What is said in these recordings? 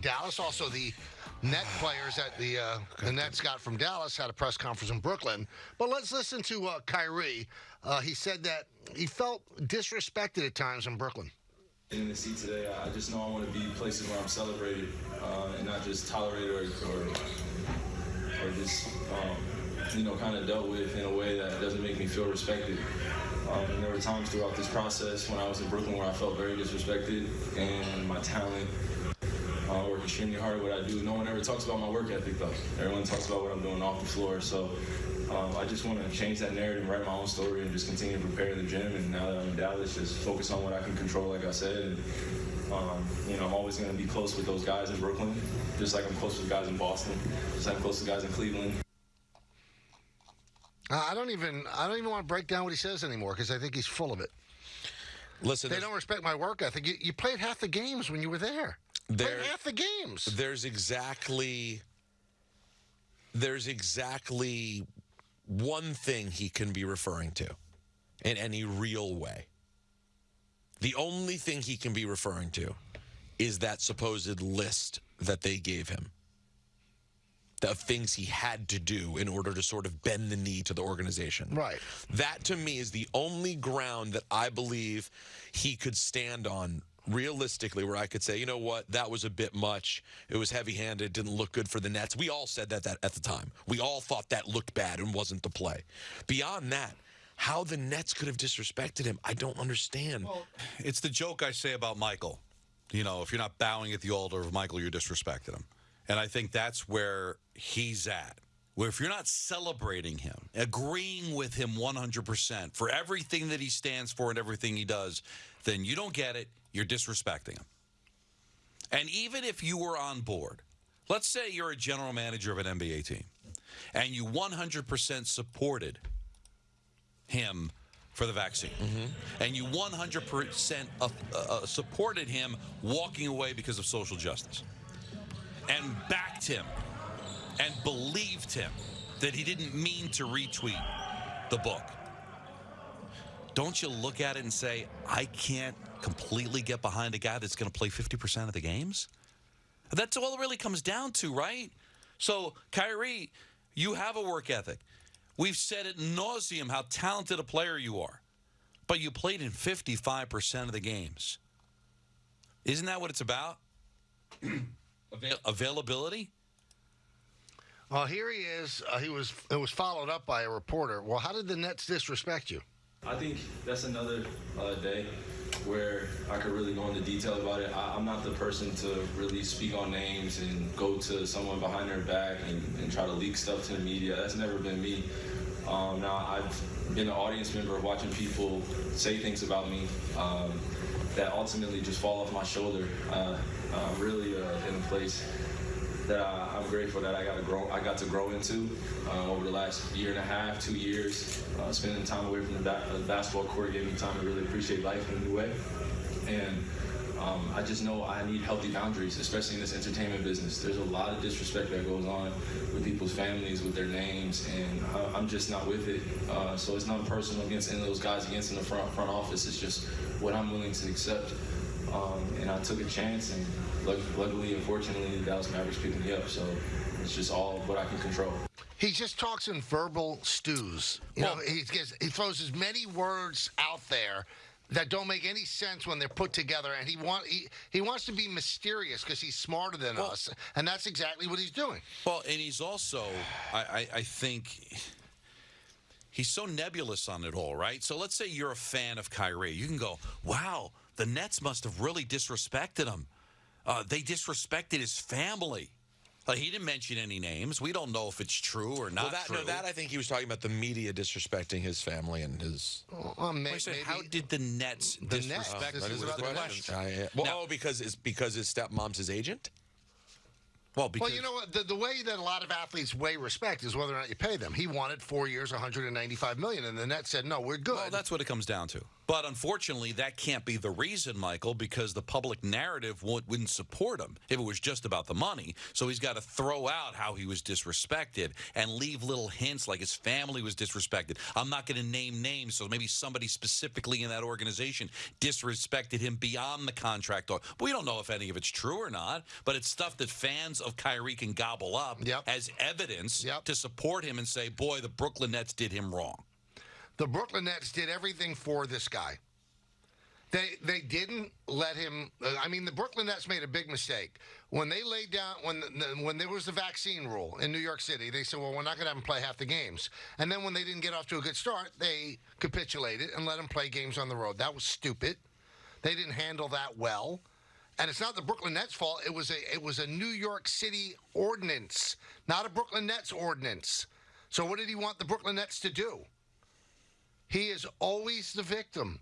Dallas. Also, the net players that the uh, the Nets got from Dallas had a press conference in Brooklyn. But let's listen to uh, Kyrie. Uh, he said that he felt disrespected at times in Brooklyn. In the seat today, I just know I want to be places where I'm celebrated uh, and not just tolerated or or, or just um, you know kind of dealt with in a way that doesn't make me feel respected. Um, and there were times throughout this process when I was in Brooklyn where I felt very disrespected and my talent I work extremely hard at what I do. No one ever talks about my work ethic, though. Everyone talks about what I'm doing off the floor. So um, I just want to change that narrative, write my own story, and just continue to prepare the gym. And now that I'm in Dallas, just focus on what I can control, like I said. And, um, you know, I'm always going to be close with those guys in Brooklyn, just like I'm close with guys in Boston, just like I'm close to guys in Cleveland. I don't even I don't even want to break down what he says anymore because I think he's full of it. Listen, they don't respect my work ethic. You, you played half the games when you were there. There, played half the games. There's exactly there's exactly one thing he can be referring to in any real way. The only thing he can be referring to is that supposed list that they gave him of things he had to do in order to sort of bend the knee to the organization. Right. That to me is the only ground that I believe he could stand on realistically where I could say, you know what, that was a bit much. It was heavy-handed, didn't look good for the Nets. We all said that, that at the time. We all thought that looked bad and wasn't the play. Beyond that, how the Nets could have disrespected him, I don't understand. Well, it's the joke I say about Michael. You know, if you're not bowing at the altar of Michael, you're disrespecting him. And I think that's where he's at. Where if you're not celebrating him, agreeing with him 100% for everything that he stands for and everything he does, then you don't get it. You're disrespecting him. And even if you were on board, let's say you're a general manager of an NBA team and you 100% supported him for the vaccine. Mm -hmm. And you 100% uh, uh, supported him walking away because of social justice and backed him and believed him that he didn't mean to retweet the book. Don't you look at it and say, I can't completely get behind a guy that's going to play 50% of the games? That's all it really comes down to, right? So, Kyrie, you have a work ethic. We've said it nauseum how talented a player you are, but you played in 55% of the games. Isn't that what it's about? Avail availability? Well, here he is. Uh, he was. It was followed up by a reporter. Well, how did the Nets disrespect you? I think that's another uh, day where I could really go into detail about it. I, am not the person to really speak on names and go to someone behind their back and, and try to leak stuff to the media. That's never been me. Um, now I've been an audience member watching people say things about me. Um, that ultimately just fall off my shoulder. Uh, I'm really uh, in a place that I, am grateful that I got to grow. I got to grow into uh, over the last year and a half, two years. Uh, spending time away from the, ba the, basketball court gave me time to really appreciate life in a new way. And um, I just know I need healthy boundaries, especially in this entertainment business. There's a lot of disrespect that goes on with people's families, with their names, and I, am just not with it. Uh, so it's not personal against any of those guys against in the front front office. It's just what I'm willing to accept. Um, and I took a chance, and luckily, unfortunately, the Dallas Mavericks picked me up. So it's just all what I can control. He just talks in verbal stews. You well, know, he, gets, he throws as many words out there that don't make any sense when they're put together. And he want he, he wants to be mysterious because he's smarter than well, us, and that's exactly what he's doing. Well, and he's also, I, I, I think. He's so nebulous on it all, right? So let's say you're a fan of Kyrie. You can go, wow, the Nets must have really disrespected him. Uh, they disrespected his family. Uh, he didn't mention any names. We don't know if it's true or not well, that, true. No, that I think he was talking about the media disrespecting his family and his. Well, may, maybe, how did the Nets the disrespect? Nets, that is the question. I, well, now, oh, because his because his stepmom's his agent. Well, because, well, you know what? The, the, way that a lot of athletes weigh respect is whether or not you pay them. He wanted four years, 195 million, and the Nets said, "No, we're good." Well, that's what it comes down to. But unfortunately, that can't be the reason, Michael, because the public narrative wouldn't support him if it was just about the money. So he's got to throw out how he was disrespected and leave little hints like his family was disrespected. I'm not going to name names, so maybe somebody specifically in that organization disrespected him beyond the contract. Or we don't know if any of it's true or not, but it's stuff that fans of Kyrie can gobble up Yep. as evidence Yep. to support him and say, "Boy, the Brooklyn Nets did him wrong." The Brooklyn Nets did everything for this guy. They they didn't let him. uh, I mean, the Brooklyn Nets made a big mistake when they laid down when when there was the vaccine rule in New York City. They said, "Well, we're not going to have him play half the games." And then when they didn't get off to a good start, they capitulated and let him play games on the road. That was stupid. They didn't handle that well. And it's not the Brooklyn Nets' fault. It was a it was a New York City ordinance, not a Brooklyn Nets ordinance. So what did he want the Brooklyn Nets to do? He is always the victim.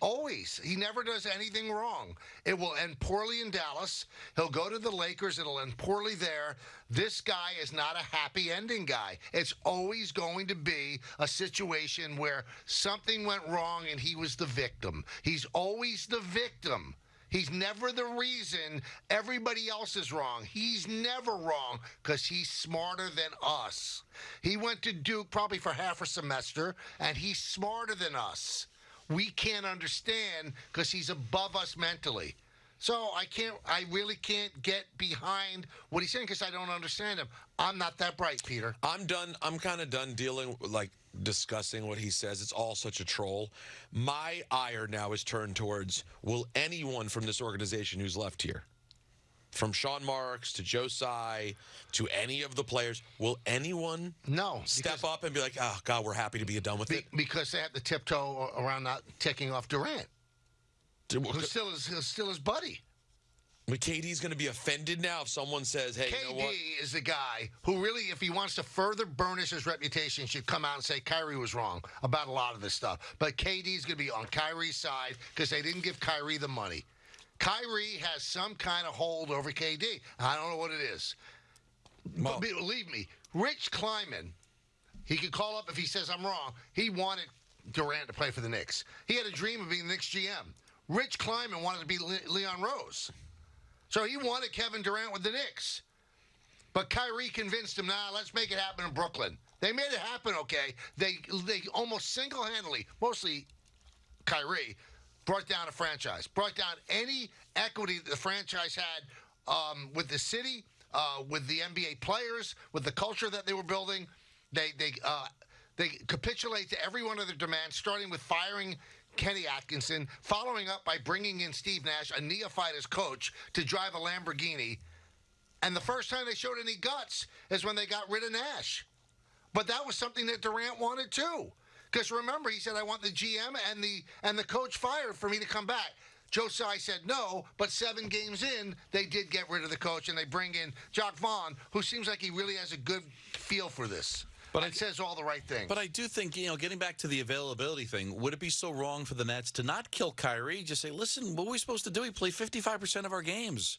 Always. He never does anything wrong. It will end poorly in Dallas. He'll go to the Lakers. It'll end poorly there. This guy is not a happy ending guy. It's always going to be a situation where something went wrong and he was the victim. He's always the victim. He's never the reason everybody else is wrong. He's never wrong because he's smarter than us. He went to Duke probably for half a semester, and he's smarter than us. We can't understand because he's above us mentally. So I can't, I really can't get behind what he's saying because I don't understand him. I'm not that bright, Peter. I'm done. I'm kind of done dealing, with like discussing what he says. It's all such a troll. My ire now is turned towards will anyone from this organization who's left here, from Sean Marks to Joe Tsai to any of the players, will anyone No. step because- up and be like, oh, God, we're happy to be done with be- it? because they have to tiptoe around not taking off Durant, who's still his, who's still his buddy. KD's going to be offended now if someone says, hey, you know KD is the guy who really, if he wants to further burnish his reputation, should come out and say Kyrie was wrong about a lot of this stuff. But KD's going to be on Kyrie's side because they didn't give Kyrie the money. Kyrie has some kind of hold over KD. I don't know what it is. Well- But believe me, Rich Kleiman, he could call up if he says I'm wrong. He wanted Durant to play for the Knicks. He had a dream of being the Knicks GM. Rich Kleiman wanted to be Le- Leon Rose. So he wanted Kevin Durant with the Knicks. But Kyrie convinced him, nah, let's make it happen in Brooklyn. They made it happen, okay. They they almost single-handedly, mostly Kyrie, brought down a franchise, brought down any equity the franchise had um, with the city, uh, with the NBA players, with the culture that they were building. They they uh, they capitulate to every one of their demands, starting with firing Kenny Atkinson, following up by bringing in Steve Nash, a neophyte as coach, to drive a Lamborghini. And the first time they showed any guts is when they got rid of Nash. But that was something that Durant wanted too. Because remember, he said, "I want the GM and the and the coach fired for me to come back." Tsai said no, but seven games in, they did get rid of the coach and they bring in Jacque Vaughn, who seems like he really has a good feel for this. But But I- it says all the right things. But I do think, you know, getting back to the availability thing, would it be so wrong for the Nets to not kill Kyrie? Just say, listen, what are we supposed to do? We play 55% of our games.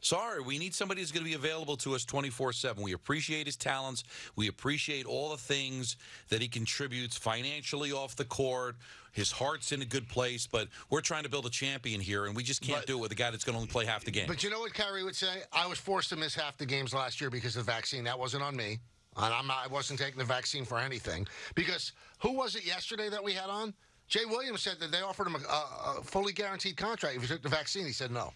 Sorry, we need somebody who's going to be available to us 24 7. We appreciate his talents. We appreciate all the things that he contributes financially off the court. His heart's in a good place, but we're trying to build a champion here, and we just can't But- do it with a guy that's going to only play half the game. But you know what Kyrie would say? I was forced to miss half the games last year because of the vaccine. That wasn't on me. And I'm not, I wasn't taking the vaccine for anything. Because who was it yesterday that we had on? Jay Williams said that they offered him a, a, fully guaranteed contract if he took the vaccine. He said no.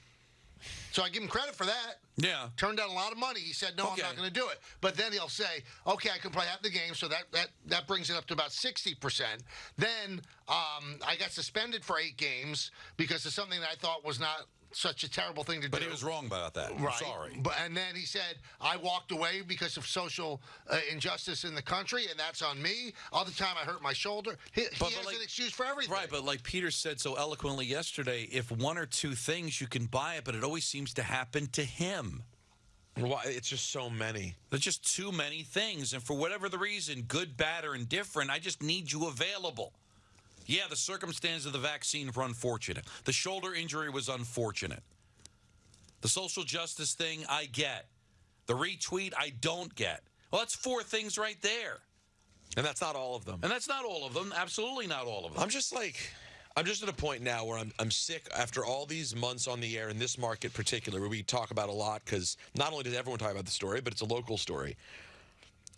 So I give him credit for that. yeah. Turned down a lot of money. He said, "No, Okay. I'm not going to do it." But then he'll say, "Okay, I can play half the game," so that that that brings it up to about sixty percent. Then um, I got suspended for eight games because of something that I thought was not such a terrible thing to But do. he was wrong about that. I'm Right. sorry. But and then he said, "I walked away because of social uh, injustice in the country, and that's on me." All the time I hurt my shoulder. He, he But- but has like- an excuse for everything. Right, but like Peter said so eloquently yesterday, if one or two things you can buy it, but it always seems to happen to him. Why- It's just so many. There's just too many things, and for whatever the reason, good, bad, or indifferent, I just need you available. Yeah, the circumstance of the vaccine were unfortunate. The shoulder injury was unfortunate. The social justice thing, I get. The retweet, I don't get. Well, that's four things right there. And that's not all of them. And that's not all of them. Absolutely not all of them. I'm just like, I'm just at a point now where I'm I'm sick after all these months on the air in this market particular where we talk about a lot because not only does everyone talk about the story, but it's a local story.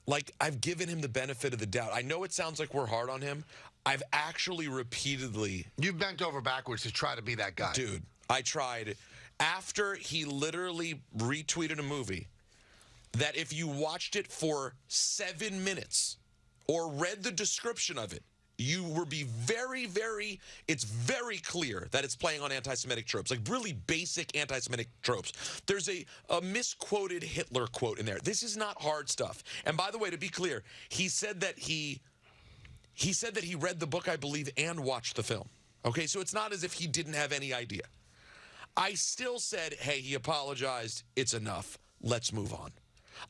Like I've given him the benefit of the doubt. I know it sounds like we're hard on him. I've actually repeatedly You've bent over backwards to try to be that guy. Dude, I tried after he literally retweeted a movie that if you watched it for seven minutes or read the description of it, you would be very, very, it's very clear that it's playing on anti Semitic tropes, like really basic anti Semitic tropes. There's a, a misquoted Hitler quote in there. This is not hard stuff. And by the way, to be clear, he said that he he said that he read the book, I believe, and watched the film. Okay, so it's not as if he didn't have any idea. I still said, hey, he apologized. It's enough. Let's move on.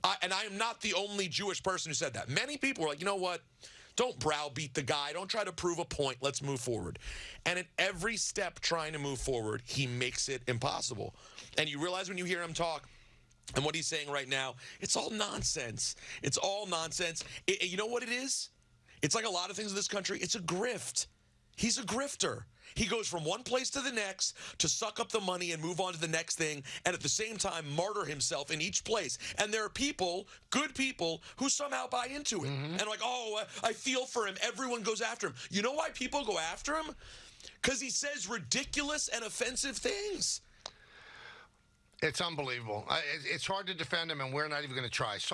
I, and I am not the only Jewish person who said that. Many people were like, you know what? Don't browbeat the guy. Don't try to prove a point. Let's move forward. And at every step trying to move forward, he makes it impossible. And you realize when you hear him talk, and what he's saying right now, it's all nonsense. It's all nonsense. It- you know what it is? It's like a lot of things in this country. It's a grift. He's a grifter. He goes from one place to the next to suck up the money and move on to the next thing, and at the same time martyr himself in each place. And there are people, good people, who somehow buy into it mm-hmm. and like, oh, I I feel for him. Everyone goes after him. You know why people go after him? Because he says ridiculous and offensive things. It's unbelievable. It's hard to defend him, and we're not even going to try. So